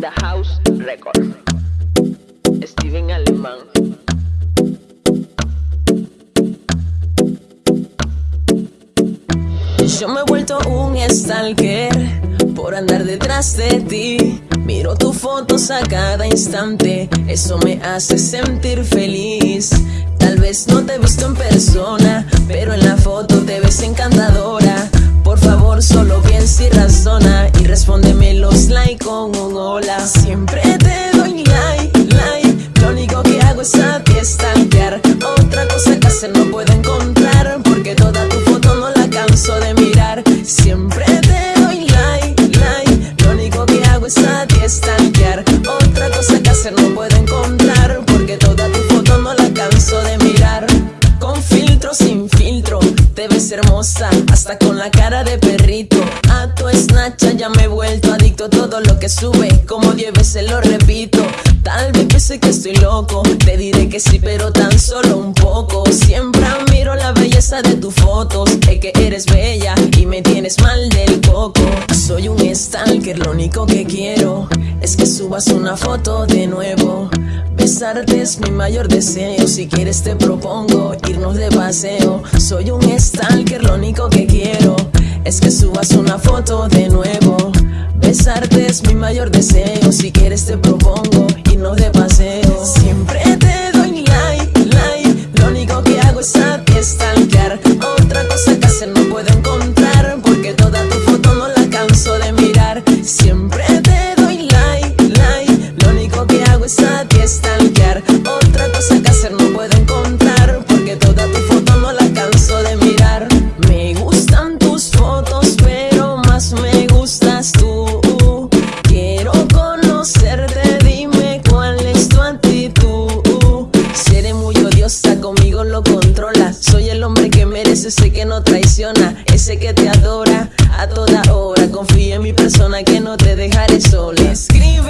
The House Record. Steven Alemán. Yo me he vuelto un stalker por andar detrás de ti. Miro tus fotos a cada instante, eso me hace sentir feliz. Tal vez no te he visto en persona, pero en la foto te ves encantadora. Por favor, solo piensa y razona y respóndeme los like con un hola. Siempre te doy like, like. Lo único que hago es a ti stalkear. Otra cosa que hacer no puedo Snatcha ya me he vuelto adicto a todo lo que sube, como diez veces lo repito. Tal vez piense que estoy loco, te diré que sí, pero tan solo un poco. Siempre admiro la belleza de tus fotos, es que eres bella y me tienes mal del coco. Soy un stalker, lo único que quiero es que subas una foto de nuevo. Besarte es mi mayor deseo, si quieres te propongo irnos de paseo. Soy un stalker, lo único que quiero es que subas una foto de nuevo. Besarte es mi mayor deseo, si quieres te propongo irnos de paseo. Siempre te doy like, like, lo único que hago es a ti stalkear. Otra cosa que hacer no puedo encontrar, ese que no traiciona, ese que te adora a toda hora. Confía en mi persona que no te dejaré sola. Escríbeme,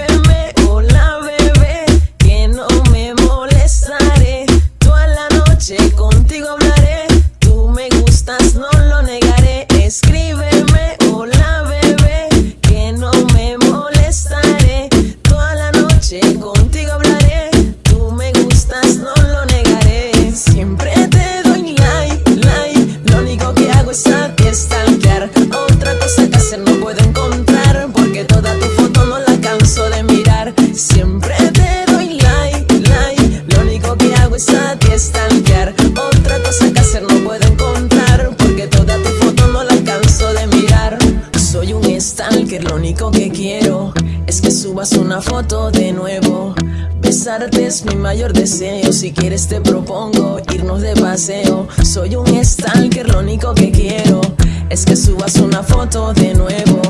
único que quiero es que subas una foto de nuevo. Besarte es mi mayor deseo, si quieres te propongo irnos de paseo. Soy un stalker, lo único que quiero es que subas una foto de nuevo.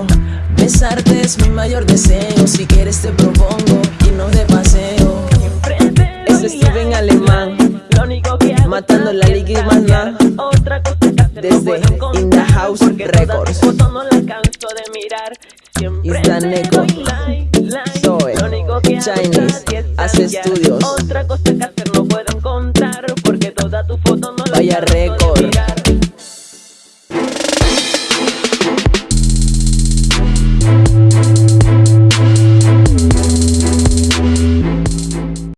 Besarte es mi mayor deseo, si quieres te propongo irnos de paseo. Es Steven Alemán. Lo único que hago Matando la liga y más nada. Otra cosa que hacer no Desde In the House Records. Siempre Neko. Zoe. Chinese. Hace estudios. Otra cosa que hacer no puedo encontrar porque toda tu foto no la Vaya récord.